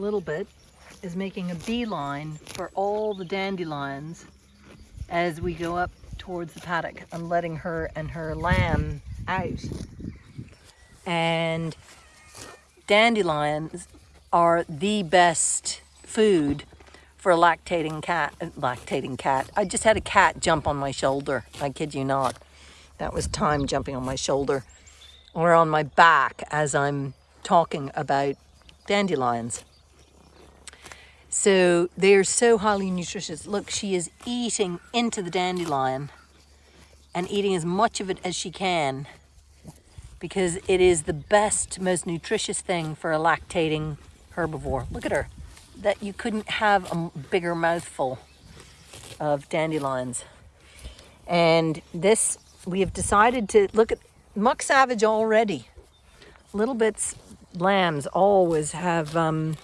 little bit, is making a beeline for all the dandelions as we go up towards the paddock. I'm letting her and her lamb out. And dandelions are the best food for a lactating cat. Lactating cat. I just had a cat jump on my shoulder. I kid you not. That was time jumping on my shoulder or on my back as I'm talking about dandelions. So they're so highly nutritious. Look, she is eating into the dandelion and eating as much of it as she can because it is the best, most nutritious thing for a lactating herbivore. Look at her. That you couldn't have a bigger mouthful of dandelions. And this, we have decided to look at muck savage already. Little bits, lambs always have um,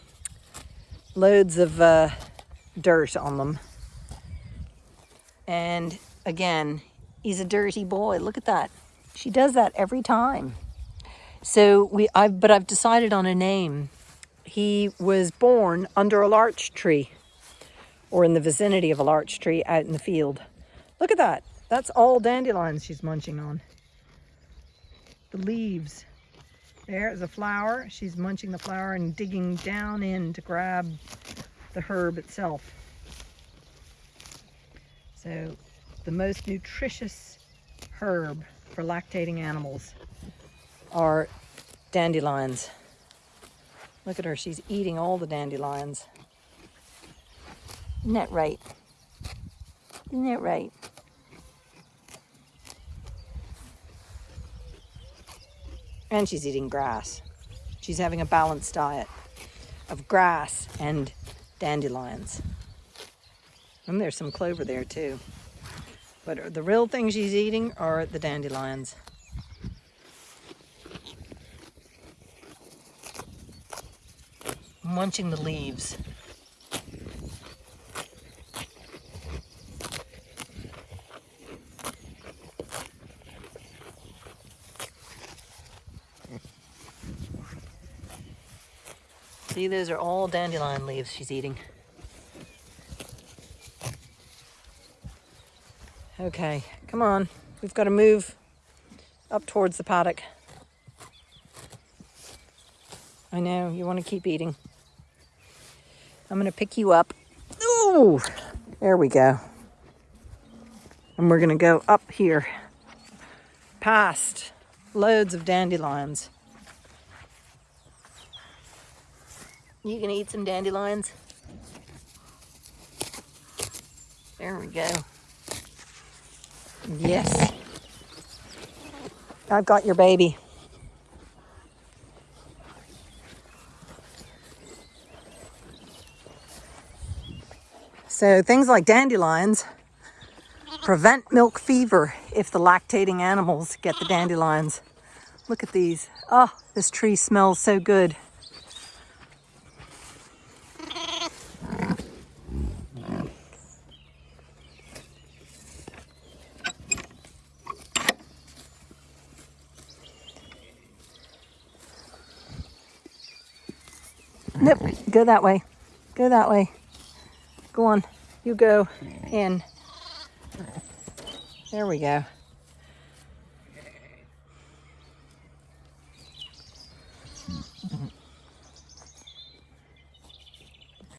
loads of uh, dirt on them. And again, he's a dirty boy. Look at that. She does that every time. So we, I've, but I've decided on a name. He was born under a larch tree or in the vicinity of a larch tree out in the field. Look at that. That's all dandelions she's munching on. The leaves. There is a flower. She's munching the flower and digging down in to grab the herb itself. So the most nutritious herb for lactating animals are dandelions. Look at her, she's eating all the dandelions. Isn't that right? Isn't that right? And she's eating grass. She's having a balanced diet of grass and dandelions. And there's some clover there too. But the real thing she's eating are the dandelions. Munching the leaves. See, those are all dandelion leaves she's eating. Okay, come on. We've got to move up towards the paddock. I know, you want to keep eating. I'm going to pick you up. Ooh, there we go. And we're going to go up here past loads of dandelions. You can eat some dandelions. There we go. Yes. I've got your baby. So things like dandelions prevent milk fever if the lactating animals get the dandelions. Look at these. Oh, this tree smells so good. Nope, go that way. Go that way. Go on. You go in. There we go.